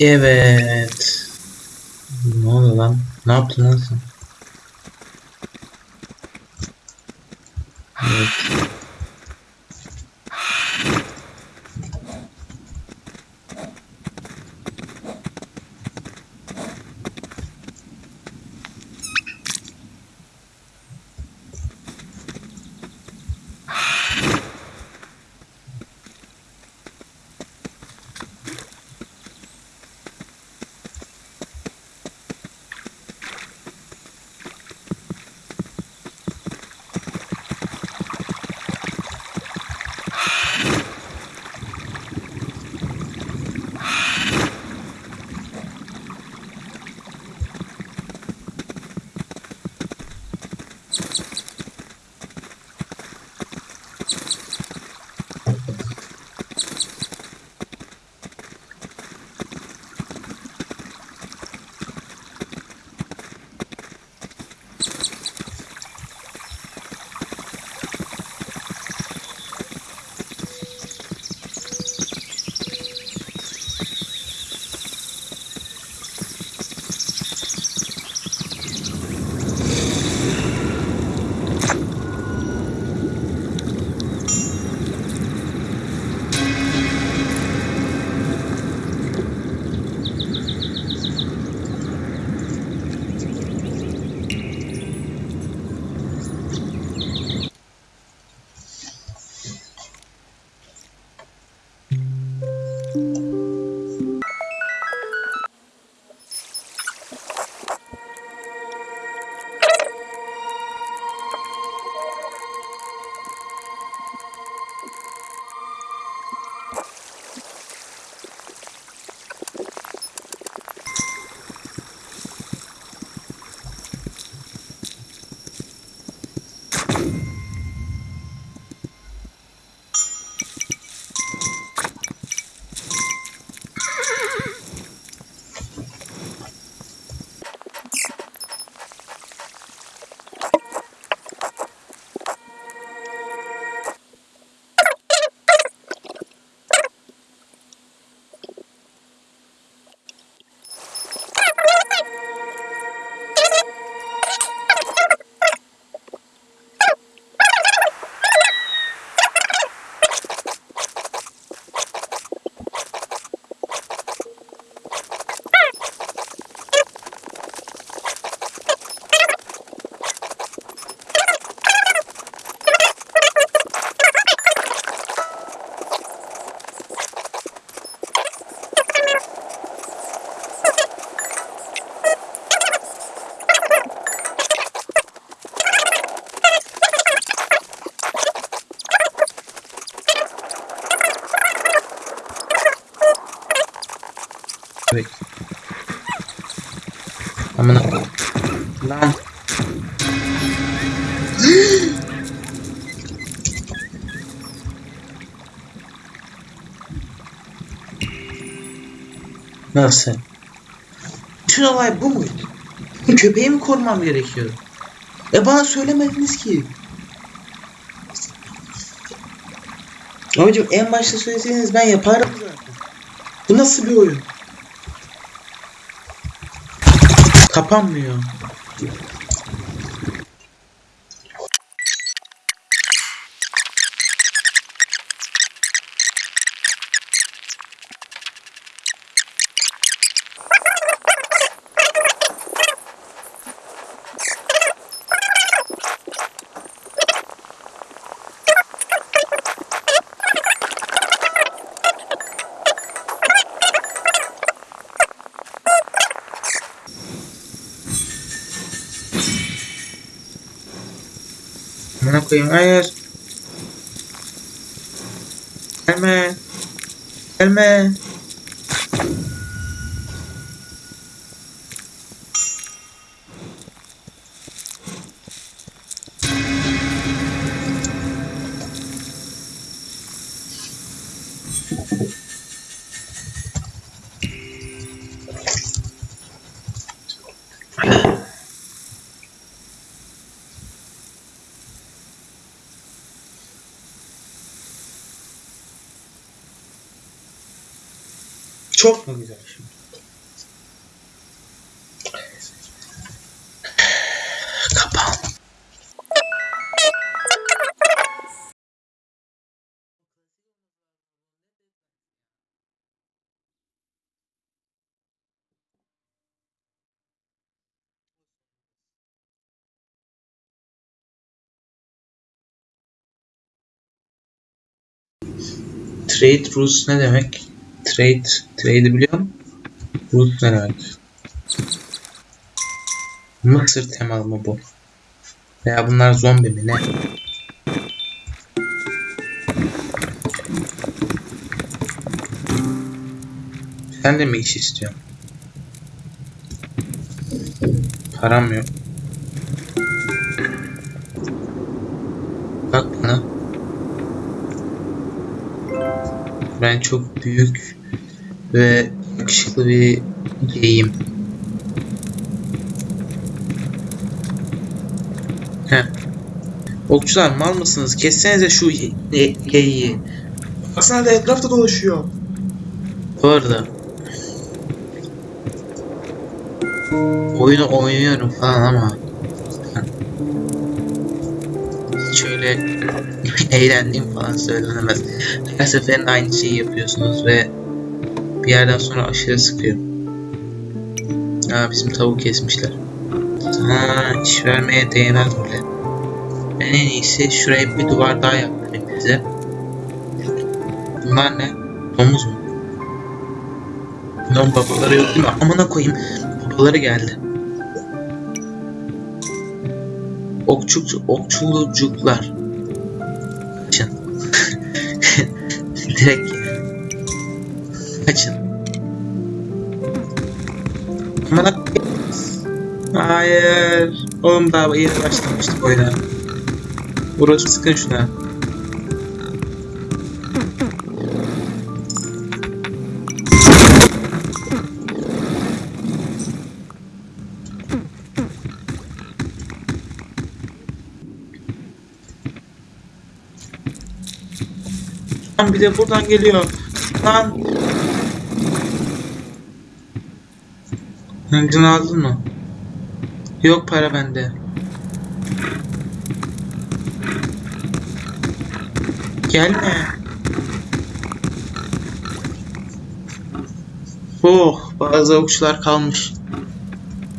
Evet. Ne oldu lan? Ne yaptın lan sen? Evet. Amına lan. Nasıl? Bütün olay bu muydu? Köpeği mi korumam gerekiyor? E bana söylemediniz ki. Abicim en başta söyleseydiniz ben yapardım zaten. Bu nasıl bir oyun? Kapanmıyor. Amına koyayım hayır. Gelme. Çok mu güzel şimdi? Kapan. Trade rules ne demek? Trade, trade'i biliyor musun? Rules ne demek? Mısır temalı mı bu? Veya bunlar zombi mi ne? Sen de mi iş istiyorsun? Param yok. Bak bana. Ben çok büyük ve yakışıklı bir geyim. Heh. Okçular mal mısınız? Kessenize şu geyiği. Baksana da etrafta dolaşıyor. Bu arada oyunu oynuyorum falan ama hiç öyle eğlendiğim falan söylenemez. Her seferinde aynı şeyi yapıyorsunuz ve bir yerden sonra aşırı sıkıyor. Aa bizim tavuk kesmişler. Ha iş vermeye değmez bile. Ben en iyisi şuraya bir duvar daha yaptırayım bize. Bunlar ne? Domuz mu? Bunların babaları yok değil mi? Amına koyayım. Babaları geldi. Okçuk, okçulucuklar. Kaçın. Direkt kaçın. Amına koyayım. Hayır. Oğlum daha yeni başlamıştık oyuna. Burası sıkın şuna. Lan bir de buradan geliyor. Lan. Hıncını aldın mı? Yok para bende. Gelme. Oh, bazı okçular kalmış.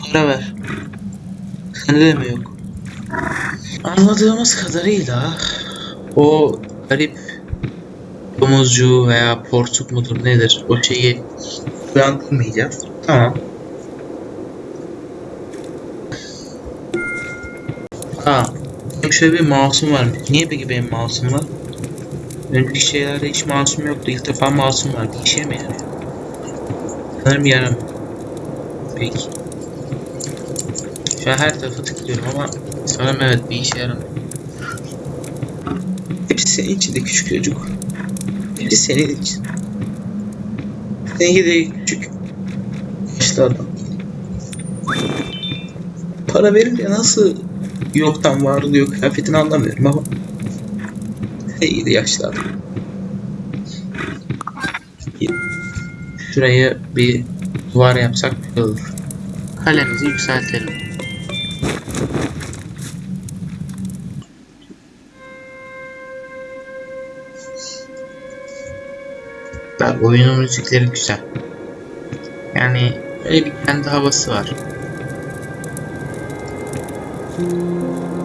Para ver. Sende de mi yok? Anladığımız kadarıyla o garip domuzcu veya porsuk mudur nedir o şeyi uyandırmayacağız. Tamam. Benim şöyle bir mouse'um var. Niye peki benim mouse'um var? Önceki şeylerde hiç mouse'um yoktu. İlk defa mouse'um var. Bir işe mi yarıyor? Sanırım yaramıyor. Peki. Şu an her tarafa tıklıyorum ama sanırım evet bir işe yaramıyor. Hepsi senin için de küçük çocuk. Hepsi senin için. Seninki de küçük. Yaşlı adam. Para verince nasıl yoktan var oluyor kıyafetini anlamıyorum ama. Yaşlı adam. Şuraya bir duvar yapsak olur. Kalemizi yükseltelim. Bak oyunun müzikleri güzel. Yani öyle bir kendi havası var. Música